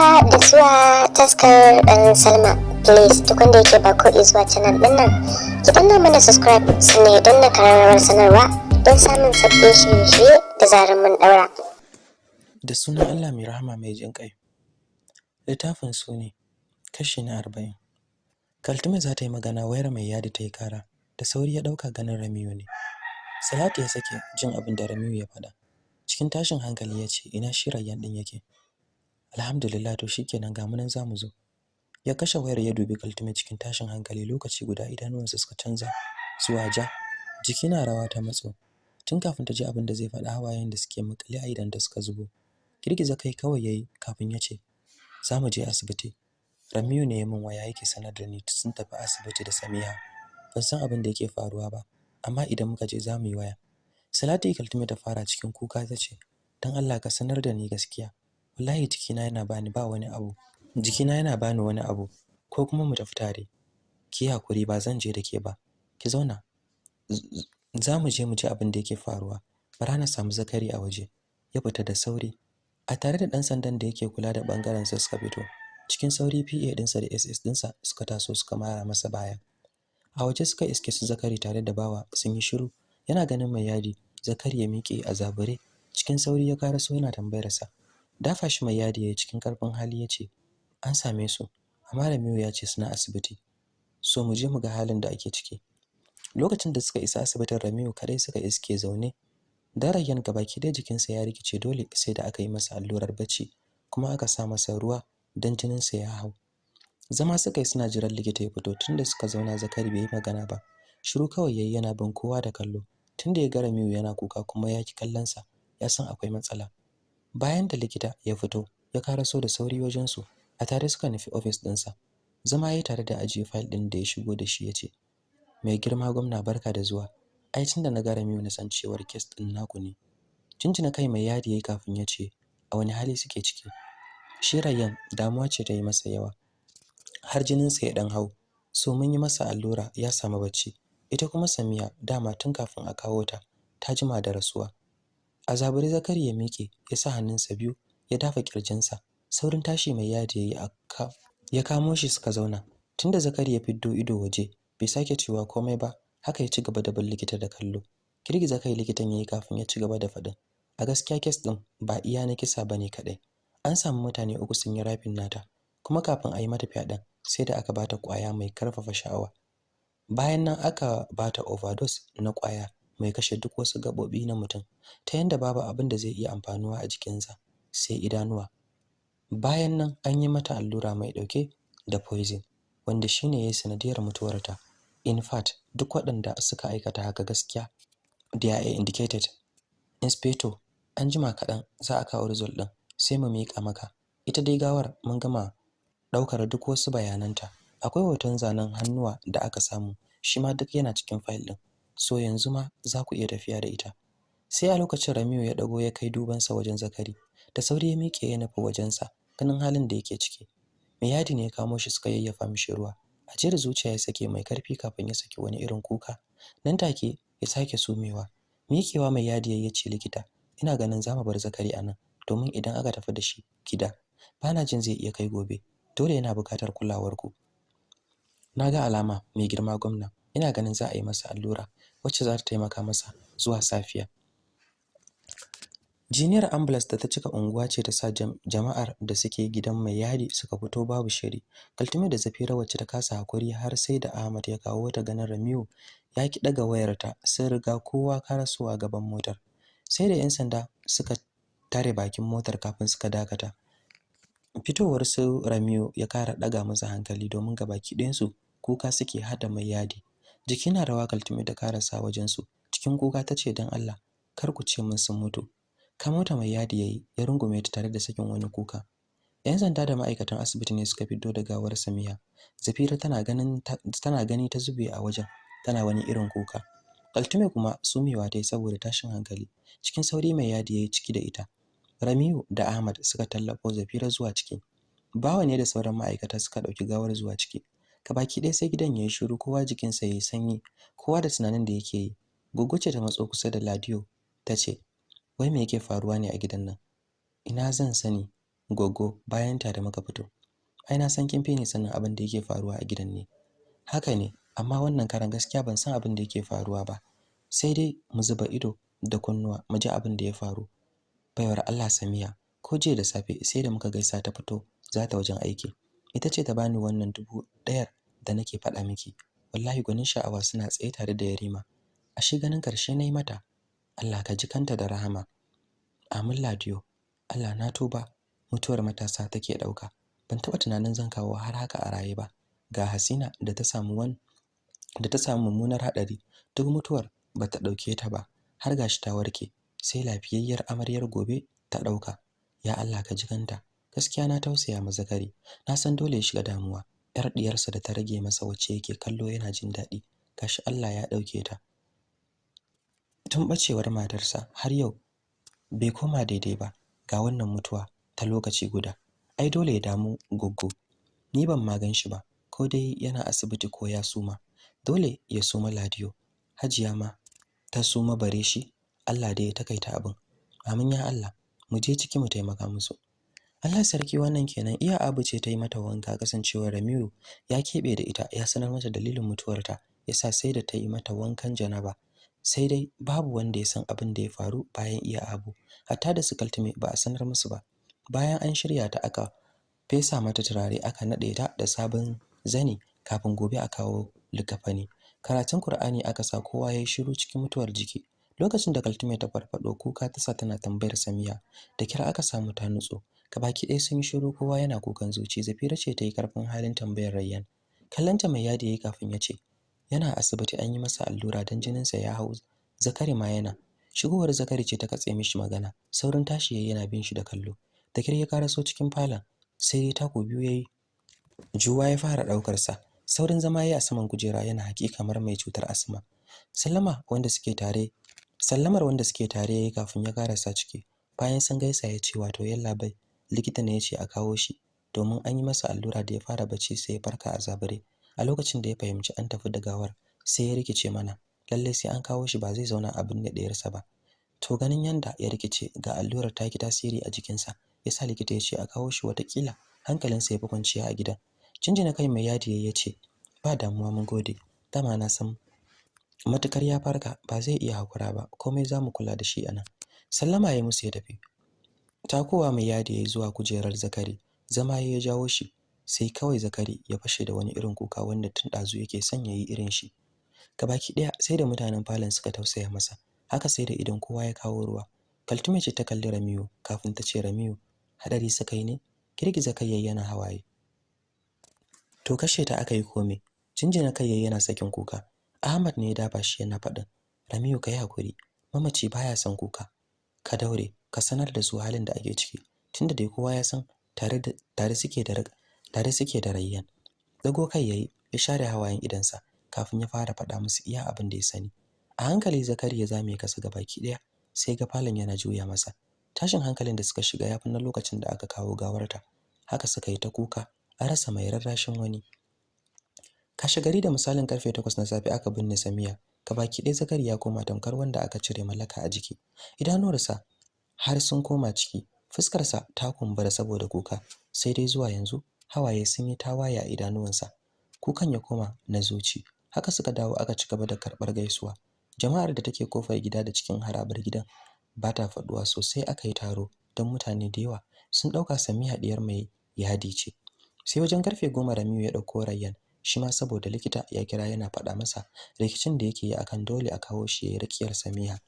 haka da zuwa taskar ɗan salma. Please duk wanda yake ba ko zuwa canal ɗin nan ki danna mana subscribe sannan ya danna kararrawar sanarwa don samun sabbin shirye-shirye da zarar mun ɗaura. Da sunan allah mai rahama mai jin ƙai. Littafin su ne kashi na arba'in. Kaltume za ta yi magana wayar mai yadi ta yi kara da sauri ya ɗauka ganin ramiyu ne. Salatu ya sake jin abin da ramiyu ya faɗa. Cikin tashin hankali ya ce ina shi rayyan ɗin yake? Alhamdulillah to shikenan ga munan za mu zo. Ya kashe wayar ya dubi kaltume cikin tashin hankali lokaci guda idanuwansa suka canza zuwa ja. Jiki na rawa ta matso. Tun kafin ta ji abin da zai faɗa hawayen da suke makale a idan da suka zubo. Girgiza kai kawai yayi kafin ya ce za mu je asibiti. Ramiyu ne min waya yake sanar da ni sun tafi asibiti da Samiha. Ban san abin da yake faruwa ba amma idan muka je za mu yi waya. Salatu Kaltume ta fara cikin kuka ta ce dan Allah ka sanar da ni gaskiya. Wallahi jikina yana bani ba wani abu. Jikina yana bani wani abu. Ko kuma mu tafi tare ki haƙuri ba zan je da ke ba. Ki zauna. Za mu je mu ji abin da yake faruwa. Bara na samu zakari a waje. Ya fita da sauri. A tare da dan sandan da yake kula da ɓangaren sa suka fito. Cikin sauri PA dinsa da SS dinsa suka taso suka mara masa baya. A waje suka iske su zakari tare da bawa sun yi shiru. Yana ganin mai yadi. Zakari ya miƙe a zabure. Cikin sauri ya karaso yana tambayar sa. Dafa shi mai yadi yayi cikin ƙarfin hali ya ce an same su. Amma Ramiyu ya ce suna asibiti. So mu je mu ga halin da ake ciki. Lokacin da suka isa asibitin Ramiyu kadai suka iske zaune. Darayyan gabaki da jikinsa ya rikice dole sai da aka yi masa allurar bacci kuma aka sa masa ruwa dan jininsa ya hau. Zama suka yi suna jiran likita ya fito tunda suka zauna Zakari bai yi magana ba. Shiru kawai yayi yana bin kowa da kallo. Tunda ya ga Ramiyu yana kuka kuma ya ki kallon sa ya san akwai matsala. Bayan da likita ya fito ya karaso da sauri wajen su a tare suka nufi office ɗinsa. Zama yayi tare da ajiye file ɗin da ya shigo da shi ya ce mai girma gwamna barka da zuwa. Ai tunda na ga Ramiyu na san cewar case ɗin naku ne. Jinjina kai mai yadi yayi kafin ya ce a wani hali suke ciki? Shi Rayyan damuwa ce ta yi masa yawa. Har jininsa ya dan hau so mun yi masa allura ya samu bacci. Ita kuma Samiya dama tun kafin a kawo ta ta jima da rasuwa. A zaburi Zakari ya miƙe ya sa hannunsa biyu ya dafa kirjinsa saurin tashi mai yadi yayi aka ya kamo shi suka zauna. Tunda Zakari ya fiddo ido waje bai sake cewa komai ba haka ya ci gaba da bin likita da kallo. Girgiza kai likitan yayi kafin ya ci gaba da faɗin. A gaskiya kes din ba iya na kisa ba ne kadai an samu mutane uku sun yi rafin nata kuma kafin a yi mata fyaɗen sai da aka bata ƙwaya mai ƙarfafa sha'awa. Bayan nan aka bata overdose na ƙwaya. Mai kashe duk wasu gaɓoɓi na mutum ta yanda babu abin da zai iya amfanuwa a jikinsa sai idanuwa. Bayan nan an yi mata allura mai ɗauke da poison wanda shine yayi sanadiyar mutuwarta. In fact duk waɗanda suka aikata haka gaskiya they are indicated. Inspector an jima kaɗan za a kawo result ɗin sai mu miƙa maka. Ita dai gawar mun gama ɗaukar duk wasu bayananta. Akwai hoton zanen hannuwa da aka samu shi ma duk yana cikin file ɗin. So yanzu ma za ku iya tafiya da ita. Sai a lokacin Ramiyu ya ɗago ya kai dubansa wajen Zakari da sauri ya miƙe ya nufi wajensa ganin halin da yake ciki. Mai yadi ne ya kamo shi suka yayyafa mishi ruwa. Ajiyar zuciya ya sake mai ƙarfi kafin ya saki wani irin kuka. Nan take ya sake sumewa. Miƙewa mai yadi ya ce likita ina ganin za mu bar Zakari a nan domin idan aka tafi da shi gida bana jin zai iya kai gobe. Dole yana buƙatar kulawarku na ga alama mai girma gwamna. Ina ganin za a yi masa allura wacce za ta taimaka masa zuwa safiya. Jiniyar ambulance da ta cika unguwa ce ta sa jama'ar da suke gidan mai yadi suka fito babu shiri. Kaltume da zafira wacce ta kasa haƙuri har sai da ahmad ya kawo ta ganin ramiu ya ki daga wayarta sun riga kowa karasuwa gaban motar. Sai da yan sanda suka tare bakin motar kafin suka dakata. Fitowar su Ramiu ya kara daga masa hankali domin gabaki ɗayan su kuka suke hada mai yadi. Jiki na rawa kaltume da karasa wajen su cikin kuka tace dan Allah kar ku ce mun sun mutu. Kamota mai yadi yayi ya rungume ta tare da sakin wani kuka. Yan sanda da ma'aikatan asibiti ne suka fito da gawar Samiya Zafira tana ganin tana gani ta zube a wajen tana wani irin kuka. Kaltume kuma sumewa ta yi saboda tashin hankali. Cikin sauri mai yadi yayi ciki da ita. Ramiu da Ahmad suka tallafo Zafira zuwa ciki. Bawa ne da sauran ma'aikata suka ɗauki gawar zuwa ciki. Kabaki ɗaya sai gidan yayi shiru kowa jikinsa yayi sanyi, kowa da tunanin da yake yi. Gugguce ta matso kusa da Ladiyo ta ce, "Wai me yake faruwa ne a gidan nan?" Ina zan sani. goggo bayan ta da muka fito ai na san kin fi ni sanin abin da yake faruwa a gidan ne haka ne amma wannan karan gaskiya ban san abin da yake faruwa ba sai dai mu zuba ido da kunnuwa mu ji abin da ya faru baiwar Allah Samiya ko jiya da safe sai da muka gaisa ta fito za ta wajen aiki ita ce ta bani wannan dubu ɗayar da nake faɗa miki wallahi gwanin sha'awa suna tsaye tare da Yarima. Ashe ganin ƙarshe na yi mata Allah ka ji kanta da rahama. Amin ladiyo. Allah na tuba. Mutuwar matasa take ɗauka ban taba tunanin zan kawo har haka a raye ba. Ga Hasina da ta samu wan da ta samu mummunar hadari duk mutuwar bata ɗauke ta ba. Har gashi ta warke. Sai lafiyayyar amaryar gobe ta ɗauka ya Allah ka ji kanta. Gaskiya na tausaya ma Zakari. Na san dole ya shiga damuwa. Yar diyarsa da ta rage masa wacce yake kallo yana jin daɗi. Gashi Allah ya ɗauke ta. Tun bacewar matarsa har yau bai koma daidai ba ga wannan mutuwa ta lokaci guda. Ai dole ya damu goggo. Ni ban magan shi ba ko dai yana asibiti ko ya suma. Dole ya suma ladiyo. Hajiya ma ta suma bare shi. Allah dai ya takaita abin. Amin ya Allah. Mu je ciki mu taimaka musu. Allah sarki wannan kenan. Iya abu ce ta yi mata wanka kasancewar Ramiru ya kebe da ita ya sanar mata dalilin mutuwarta yasa sai da ta yi mata wankan janaba. Sai dai babu wanda ya san abin da ya faru bayan iya abu. Hatta da su kaltume ba a sanar musu ba. Bayan an shirya ta aka fesa mata turare aka nade ta da sabon zani kafin gobe a kawo likafani. Karatun Kur'ani aka sa kowa yayi shiru cikin mutuwar jiki. Lokacin da kaltume ta farfado kuka ta sa tana tambayar Samiya da kira aka samu ta nutso. Baki ɗaya sun yi shiru kowa yana kukan zuci. Zafira ce ta yi ƙarfin halin tambayar Rayyan. Kallanta mai yadi yayi kafin ya ce yana asibiti an yi masa allura dan jininsa ya hau Zakari ma yana. Shigowar Zakari ce ta katse mishi magana. Saurin tashi yayi yana bin shi da kallo. Da kire ya karaso cikin falon sai tako biyu yayi juwa ya fara ɗaukar sa saurin zama yayi a saman kujera yana haƙi kamar mai cutar asma. Sallama wanda suke tare sallamar wanda suke tare yayi kafin ya karasa ciki. Bayan sun gaisa ya ce wato yalla bai. Likita ne ya ce a kawo shi domin an yi masa allura da ya fara bacci sai ya farka a zabare a lokacin da ya fahimci an tafi da gawar sai ya rikice mana. Lalle sai an kawo shi ba zai zauna a binne ɗayarsa ba. To ganin yanda ya rikice ga allurar ta ki tasiri a jikinsa yasa likita ya ce a kawo shi wataƙila hankalinsa ya fi kwanciya a gidan. Cinjina kai mai yadi ya ce ba damuwa mun gode. Dama na san matuƙar ya farka ba zai iya hakura ba. Komai za mu kula da shi a nan sallama ya musu ya tafi. Takowa mai yadi yayi zuwa kujerar zakari zama ya jawo shi sai kawai zakari ya fashe da wani irin kuka wanda tun dazu yake son yayi irin shi. Gabaki ɗaya sai da mutanen falon suka tausaya masa haka sai da idan kowa ya kawo ruwa. Kaltume ce ta kalli Ramiyu kafin ta ce Ramiyu hadari suka yi ne? Girgiza kai yana hawaye. To kashe ta aka yi kome jinjina kai yana sakin kuka. Ahmad ne ya dafa shi yana faɗin Ramiyu kai haƙuri mamaci baya son kuka. Ka daure ka sanar da su halin da ake ciki. Tunda dai kowa ya san tare da tare suke da tare suke da rayyan. Dago kai yayi ya share hawayen idansa kafin ya fara faɗa musu iya abin da ya sani. A hankali zakari ya zame kasa baki ɗaya sai ga falon yana juya masa. Tashin hankalin da suka shiga yafi na lokacin da aka kawo gawarta. Haka suka yi ta kuka a rasa mai rarrashin wani. Kashe gari da misalin ƙarfe 8 na safe aka binne Samiya baki ɗaya zakari ya koma tamkar wanda aka cire mallaka a jiki. Idanuwarsa har sun koma ciki. Fuskarsa ta kumbura saboda kuka sai dai zuwa yanzu hawaye sun yi tawaye a idanuwansa. Kukan ya koma na zuci. Haka suka dawo aka ci gaba da karɓar gaisuwa. Jama'ar da take ƙofar gida da cikin harabar gidan ba ta faɗuwa sosai aka yi taro don mutane da yawa sun ɗauka Samiya diyar mai yadi ce. Sai wajen ƙarfe goma Ramiyu ya ɗauko Rayyan shi ma saboda likita ya kira yana faɗa masa rikicin da yake yi akan dole a kawo shi yayi rakiyar Samiya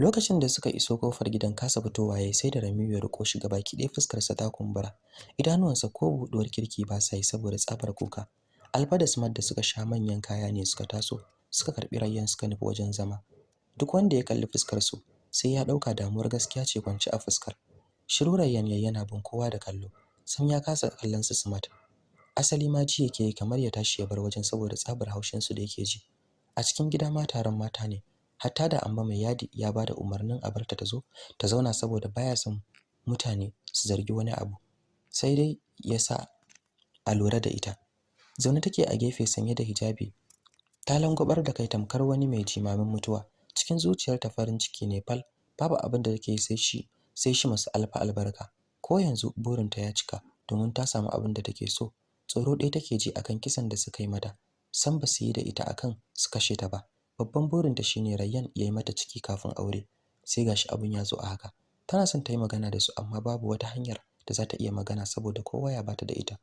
lokacin da suka iso ƙofar gidan kasa fitowa yayi sai da Ramiyu ya riko shi baki ɗaya fuskar sa ta kumbura. Idanuwansa ko buɗuwar kirki ba sa yi saboda tsabar kuka. Alfa da Smart da suka sha manyan kaya ne suka taso suka karɓi Rayyan suka nufi wajen zama. Duk wanda ya kalli fuskar su sai ya ɗauka damuwar gaskiya ce kwance a fuskar. Shiru Rayyan yana bin kowa da kallo sam ya kasa kallon su Smart asali ma ji yake kamar ya tashi ya bar wajen saboda tsabar haushin su da yake ji. A cikin gida ma taron mata ne hatta da amma mai yadi ya ba da umarnin a barta ta zo ta zauna saboda baya son mutane su zargi wani abu. Sai dai yasa a lura da ita. Zaune take a gefe sanye da hijabi. Ta langwabar da kai tamkar wani mai jimamin mutuwa. Cikin zuciyarta farin ciki ne fal. Babu abin da take sai shi sai shi masu alfa albarka. Ko yanzu burinta ya cika domin ta samu abin da take so. Tsoro ɗaya take ji akan kisan da suka yi mata. San ba su yi da ita akan su kashe ta ba. Babban burinta shine Rayyan ya yi mata ciki kafin aure. Sai gashi abin ya zo a haka. Tana son ta yi magana da su amma babu wata hanyar da za ta iya magana saboda kowa ya bata da ita.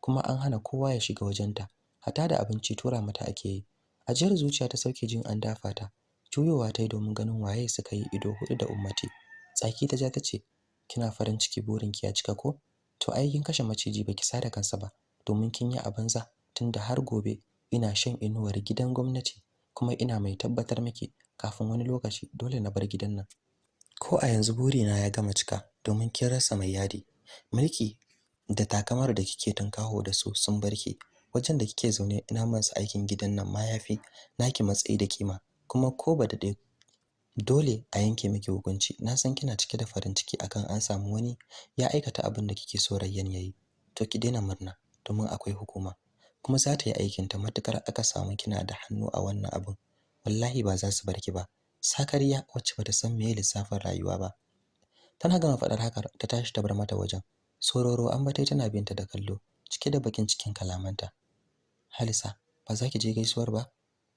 Kuma an hana kowa ya shiga wajenta. Hata da abinci tura mata ake yi. Ajiyar zuciya ta sauke jin an dafa ta. Juyowa ta yi domin ganin waye suka yi ido huɗu da ummati. Tsaki ta ja ta ce kina farin ciki burinki ya cika ko? To ai kin kashe maciji baki sada kansa ba. Domin kin yi a banza tunda har gobe ina shan inuwar gidan gwamnati. Kuma ina mai tabbatar miki kafin wani lokaci dole na bar gidan nan. Ko a yanzu burina ya gama cika domin kin rasa mai yadi. Mulki da takamar da kike tunkaho da su sun barki wajen da kike zaune ina masu aikin gidan nan ma yafi naki matsayi da kima. Kuma ko ba da dole a yanke miki hukunci na san kina cike da farin ciki akan an samu wani ya aikata abin da kike so Rayyan yayi to ki daina murna domin akwai hukuma. Kuma za ta yi aikin ta matuƙar aka samu kina da hannu a wannan abin wallahi ba za su barki ba. Sakariya wacce bata san meye lissafin rayuwa ba. Tana gama faɗar haka ta tashi ta bar mata wajen. Sororo an bata tana binta da kallo cike da bakin cikin kalamanta. Halisa ba za ki je gaisuwar ba?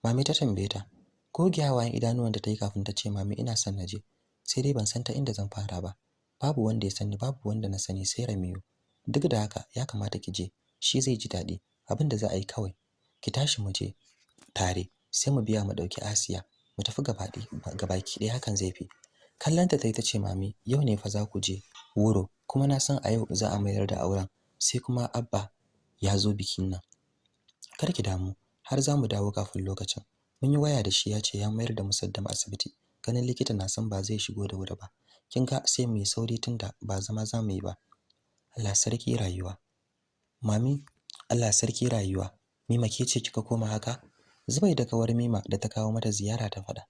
Mami ta tambaye ta. Goge hawayen idanuwan da ta yi kafin ta ce mami ina son naje sai dai ban san ta inda zan fara ba. Babu wanda ya sani babu wanda na sani sai Ramiyu duk da haka ya kamata ki je. Shi zai ji daɗi. Abin da za a yi kawai ki tashi mu je tare sai mu biya mu ɗauki Asiya mu tafi gabaɗi gabaki ɗaya hakan zai fi. Kallanta tayi tace mami yau ne fa za ku je wuro kuma na san a yau za a mayar da auren. Sai kuma abba ya zo bikin nan. Kar ki damu har za mu dawo kafin lokacin. Mun yi waya da shi ya ce ya mayar da musaddam asibiti. Ganin likita na san ba zai shigo da wuri ba. Kin ga sai mu yi sauri tunda ba zama za mu yi ba. Allah sarki rayuwa. Mami Allah sarki rayuwa. Mima ke ce kika koma haka? Zubai da kawar Mima da ta kawo mata ziyara ta fada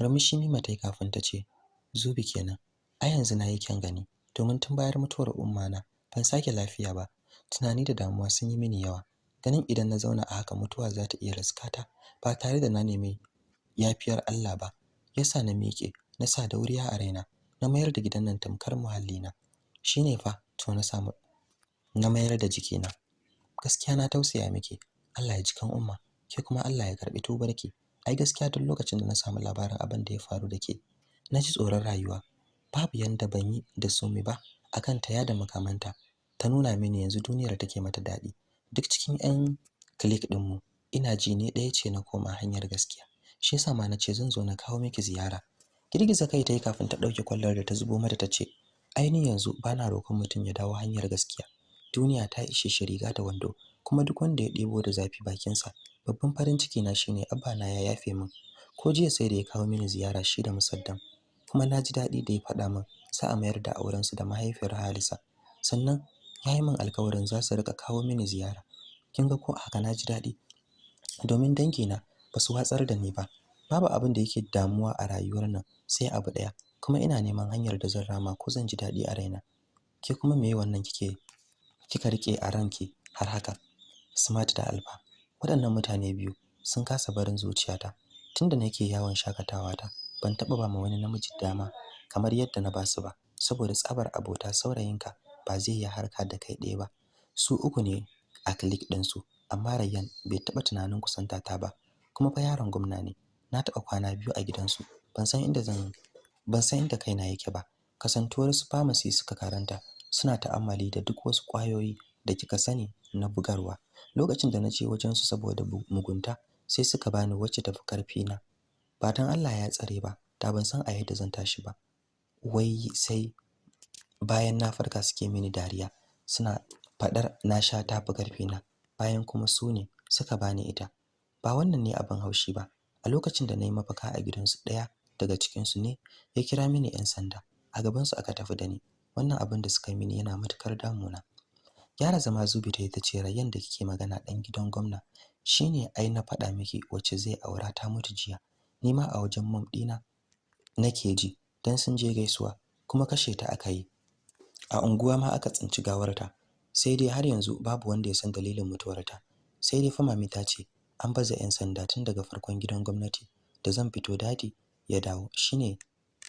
Murmushi Mima ta yi kafin ta ce Zubi kenan. A yanzu na yi kyan gani. Domin tun bayar mutuwar umma na ban sake lafiya ba. Tunani da damuwa sun yi mini yawa. Ganin idan na zauna a haka mutuwa za ta iya riskata ba tare da na nemi yafiyar Allah ba. Yasa na miƙe na sa dauriya a raina na mayar da gidan nan tamkar muhallina. Shine fa to na samu na mayar da jikina. Gaskiya na tausaya miki. Allah ya ji kan umma ke kuma Allah ya karɓi tubarki. Ai gaskiya duk lokacin da na samu labarin abin da ya faru da ke na ji tsoron rayuwa. Babu yanda ban yi da sumi ba akan ta yada makamanta. Ta nuna mini yanzu duniyar take mata daɗi. Duk cikin 'yan click ɗinmu ina ji ne ɗaya ce na koma hanyar gaskiya. Shi yasa ma nace zan zo na kawo miki ziyara. Girgiza kai tayi kafin ta ɗauke kwallar da ta zubo mata tace ainihin yanzu bana roƙon mutum ya dawo hanyar gaskiya. Duniya ta ishe shi riga da wando kuma duk wanda ya ɗebo da zafi bakinsa babban farin ciki na shine abba na ya yafe min. Ko jiya sai da ya kawo mini ziyara shi da musaddam kuma na ji daɗi da ya faɗa min za a mayar da auren su da mahaifiyar Halisa. Sannan ya yi min alkawarin za su riƙa kawo mini ziyara. Kin ga ko haka na ji daɗi? Domin dangina ba su watsar da ni ba. Babu abin da yake damuwa a rayuwar nan sai abu ɗaya kuma ina neman hanyar da zan rama ko zan ji daɗi a raina. Ke kuma meye wannan kike kika riƙe a ranki har haka. Smart da alfa waɗannan mutane biyu sun kasa barin zuciyata tunda nake yawon shaƙatawa ta. Ban taɓa ba ma wani namiji dama kamar yadda na ba su ba saboda tsabar abota saurayinka ba zai yi harka da kai ɗaya ba. Su uku ne a click ɗinsu amma Rayyan bai taɓa tunanin kusanta ta ba kuma fa yaron gwamna ne. Na taɓa kwana biyu a gidansu. Ban san inda zan ban san inda kaina yake ba. Kasantuwar su pharmacy suka karanta suna ta'ammali da duk wasu ƙwayoyi da kika sani na bugarwa. Lokacin da na je wajen su saboda mugunta sai suka bani wacce tafi ƙarfi na. Ba dan Allah ya tsare ba da ban san a yadda zan tashi ba. Wai sai bayan na farka suke mini dariya suna fadar na sha tafi ƙarfi na bayan kuma su ne suka bani ita. Ba wannan ne abin haushi ba. A lokacin da na yi mafaka a gidansu ɗaya daga cikinsu ne ya kira mini 'yan sanda. A gabansu aka tafi da ni. Wannan abin da suka mini yana matuƙar damuna. Gyara zama zubi ta ita ce rayan da kike magana ɗan gidan gwamna shine ai na faɗa miki wacce zai aura ta mutu jiya. Ni ma a wajen mom ɗina nake ji dan sun je gaisuwa kuma kashe ta aka yi. A unguwa ma aka tsinci gawarta. Sai dai har yanzu babu wanda ya san dalilin mutuwarta. Sai dai fa mami ta ce an baza 'yan sanda tun daga farkon gidan gwamnati da zan fito daɗi ya dawo. Shine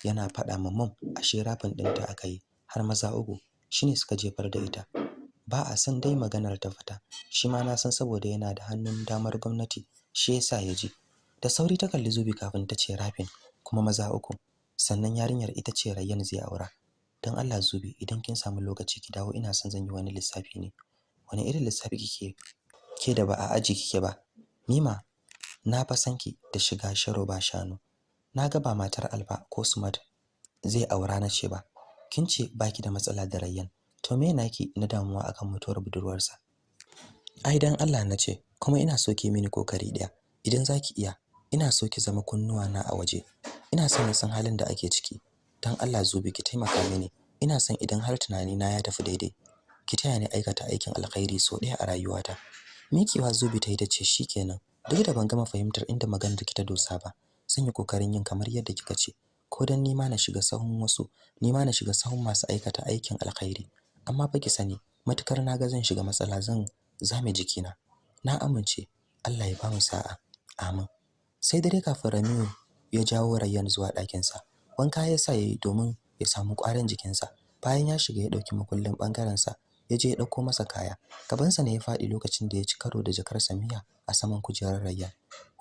yana faɗa ma mom ashe rafin ɗinta aka yi. Har maza uku shine suka jefar da ita. Ba a san dai maganar ta fita shi ma na san saboda yana da hannun damar gwamnati shi yasa ya je da sauri ta kalli Zubi kafin ta ce rafin kuma maza uku. Sannan yarinyar ita ce Rayyan zai aura. Dan Allah Zubi idan kin samu lokaci ki dawo. Ina son zan yi wani lissafi ne. Wani irin lissafi kike ke da ba a aji kike ba? Mima na fa sanki da shiga sharo ba shanu. Na ga ba matar Alfa ko Smart zai aura na ce ba. Kin ce baki da matsala da Rayyan. To me naki na damuwa akan mutuwar budurwarsa? Ai dan Allah na ce kuma ina so ki mini ƙoƙari ɗaya idan zaki iya ina so ki zama kunnuwa na a waje. Ina son san halin da ake ciki. Dan Allah Zubi ki taimaka mini. Ina son idan har tunani na ya tafi daidai ki taya ni aikata aikin alkhairi so ɗaya a rayuwata. Mikiwa Zubi ta yi ta ce shikenan duk da ban gama fahimtar inda maganar ki ta dosa ba zan yi ƙoƙarin yin kamar yadda kika ce. Ko dan nima na shiga sahun wasu nima na shiga sahun masu aikata aikin alkhairi. Amma fa ki sani matuƙar na ga zan shiga matsala zan zame jikina. Na amince Allah ya ba mu sa'a. Amin. Sai dare kafin Ramiu ya jawo Rayyan zuwa ɗakin sa wanka ya sa yayi domin ya samu ƙwarin jikinsa. Bayan ya shiga ya ɗauki makullin ɓangaren sa ya je ya ɗauko masa kaya. Gabansa ne ya faɗi lokacin da ya ci karo da jakar Samiya a saman kujerar Rayyan.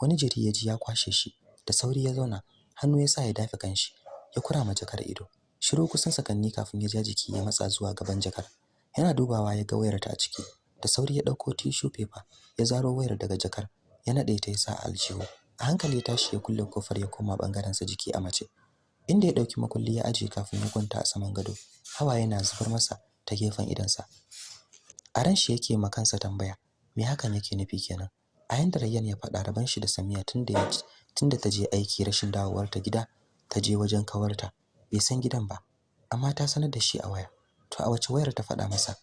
Wani jiri ya ji ya kwashe shi. Da sauri ya zauna hannu ya sa ya dafe kanshi ya kura ma jakar ido. Shiru kusan sakanni kafin ya ja jiki ya matsa zuwa gaban jakar. Yana dubawa ya ga wayar ta a ciki. Da sauri ya ɗauko tissue paper ya zaro wayar daga jakar ya nade ta yasa aljihu. A hankali ya tashi ya kulle ƙofar ya koma ɓangaren sa jiki a mace. Inda ya ɗauki makulli ya aje kafin ya kwanta a saman gado hawa yana zubar masa ta gefen idansa a ran shi yake ma kansa tambaya me hakan yake nufi kenan? A yanda Rayyan ya faɗa raban shi da Samiya tunda ya tunda ta je aiki rashin dawowar ta gida ta je wajen kawarta bai san gidan ba amma ta sanar da shi a waya. To a wace wayar ta faɗa masa?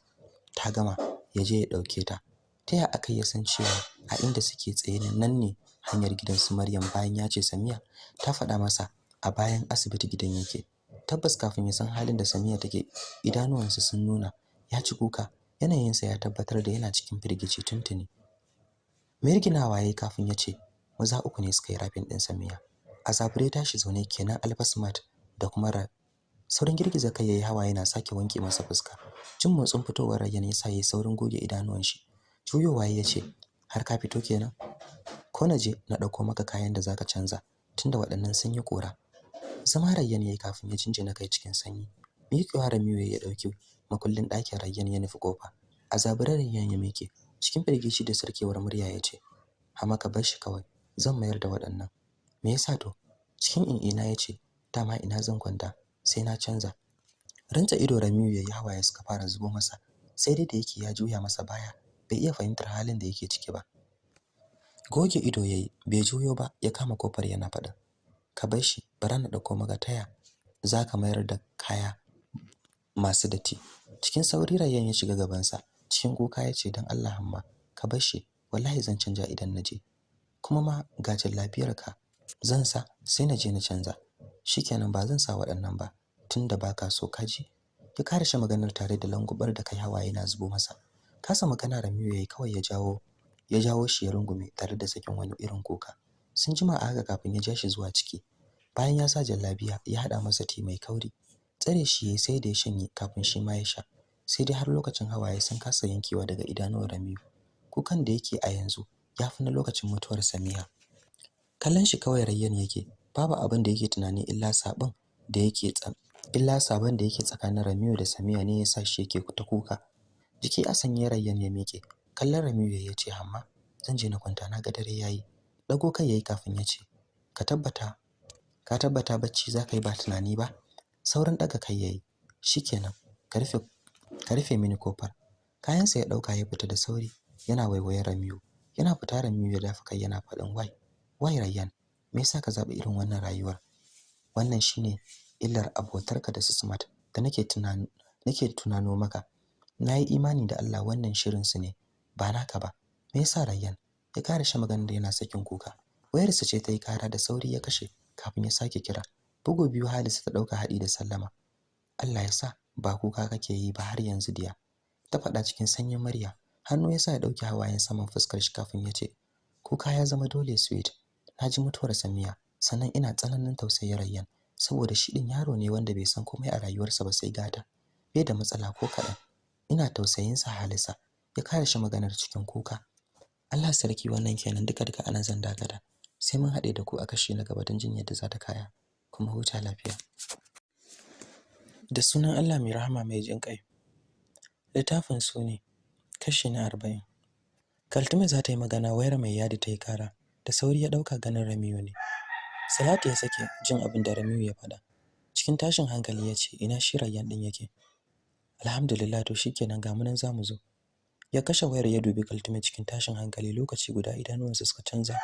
Ta gama ya je ya ɗauke ta. Ta ya aka ya san cewa a inda suke tsaye nan ne hanyar gidan su Maryam bayan ya ce Samiya ta faɗa masa a bayan asibiti gidan yake. Tabbas kafin ya san halin da Samiya take idanuwansa sun nuna ya ci kuka. Yanayinsa ya tabbatar da yana cikin firgici tuntuni. Mirginawa yayi kafin ya ce maza uku ne suka yi rafin din Samiya. A zabure tashi zaune kenan Alfa Smart da kuma Ra saurin girgiza kai yayi hawa yana sake wanke masa fuska. Jin motsin fitowar Rayyan yasa yayi saurin goge idanuwan shi. Juyowa ya ce har ka fito kenan? Ko na je na ɗauko maka kayan da zaka canza tunda waɗannan sun yi kora zama Rayyan yayi kafin ya jinjina kai cikin sanyi. Miƙewa Ramiyu ya ɗauki makullin ɗakin Rayyan ya nufi ƙofa a zabure Rayyan ya miƙe. Cikin firgici da sarkewar murya ya ce hama ka bar shi kawai zan mayar da waɗannan. Me yasa to? Cikin in'ina ya ce dama ina zan kwanta sai na canza. Ranta ido Ramiyu yayi hawaye suka fara zubo masa sai dai da yake ya juya masa baya bai iya fahimtar halin da yake ciki ba. Goge ido yayi bai juyo ba ya kama ƙofar yana faɗa ka bar shi bara na ɗauko maka taya zaka mayar da kaya masu datti. Cikin sauri Rayyan ya shiga gaban sa cikin kuka ya ce dan Allah amma ka bar shi. Wallahi zan canja idan naje kuma ma ga lafiyarka. Zan sa sai naje na canza. Shikenan ba zan sa waɗannan ba. Tunda baka so kaji ya ƙarshe maganar tare da langubar da kai hawaye na zubo masa. Kasa magana Ramiyu yayi kawai ya jawo ya jawo shi ya rungume tare da sakin wani irin kuka. Sun jima a haka kafin ya ja shi zuwa ciki. Bayan ya sa jallabiya ya hada masa ti mai kauri. Tsare shi yayi sai da ya shanye kafin shi ma ya sha. Sai dai har lokacin hawaye sun kasa yankewa daga idanuwar Ramiyu kukan da yake a yanzu ya fi na lokacin mutuwar Samiya kallon shi kawai Rayyan yake babu abin da yake tunani illa sabon da yake illa sabon da yake tsakanin Ramiyu da Samiya ne yasa shi yake ta kuka. Jiki a sanye Rayyan ya miƙe. Kallon Ramiyu ya ce amma zan je na kwanta na ga dare yayi. Dago kai yayi kafin ya ce ka tabbata ka tabbata bacci zaka yi ba tunani ba. Sauran daga kai yayi. Shikenan ka rufe ka rufe mini ƙofar. Kayansa ya ɗauka ya fita da sauri yana waiwayen Ramiyu yana fita Ramiyu ya dafa kai yana faɗin wai wai Rayyan me yasa ka zaɓi irin wannan rayuwar? Wannan shine illar abotarka da su Smart da nake tunani nake tunano maka. Nayi imani da Allah wannan shirin su ne ba naka ba. Me yasa Rayyan? Ya kare shi maganar da yana sakin kuka. Wayarsa ce ta yi kara da sauri ya kashe kafin ya sake kira. Bugu biyu Halisa ta ɗauka hadi da sallama. Allah ya sa ba kuka kake yi ba har yanzu diya. Ta faɗa cikin sanyin murya. Hannu ya sa ya ɗauki hawayen saman fuskar shi kafin ya ce kuka ya zama dole sweet. Naji mutuwar Samiya sannan ina tsananin tausayin Rayyan saboda shi din yaro ne wanda bai san komai a rayuwarsa ba sai gata. Bai da matsala ko kaɗan. Ina tausayin sa halisa. Ya kare shi maganar cikin kuka. Allah sarki wannan kenan. Duka duka a nan zan dakata. Sai mun haɗe da ku a kashi na gaba don jin yadda za ta kaya. Kuma huta lafiya. Da sunan Allah mai rahama mai jin ƙai littafin su ne kashi na arba'in. Kaltume za ta yi magana wayar mai yadi ta yi kara da sauri ya ɗauka ganin ramiyu ne. Salatu ya sake jin abin da ramiyu ya faɗa. Cikin tashin hankali ya ce ina shi rayyan ɗin yake? Alhamdulillah to shikenan ga mu nan za mu zo. Ya kashe wayar ya dubi kaltume cikin tashin hankali lokaci guda idanuwansa suka canza.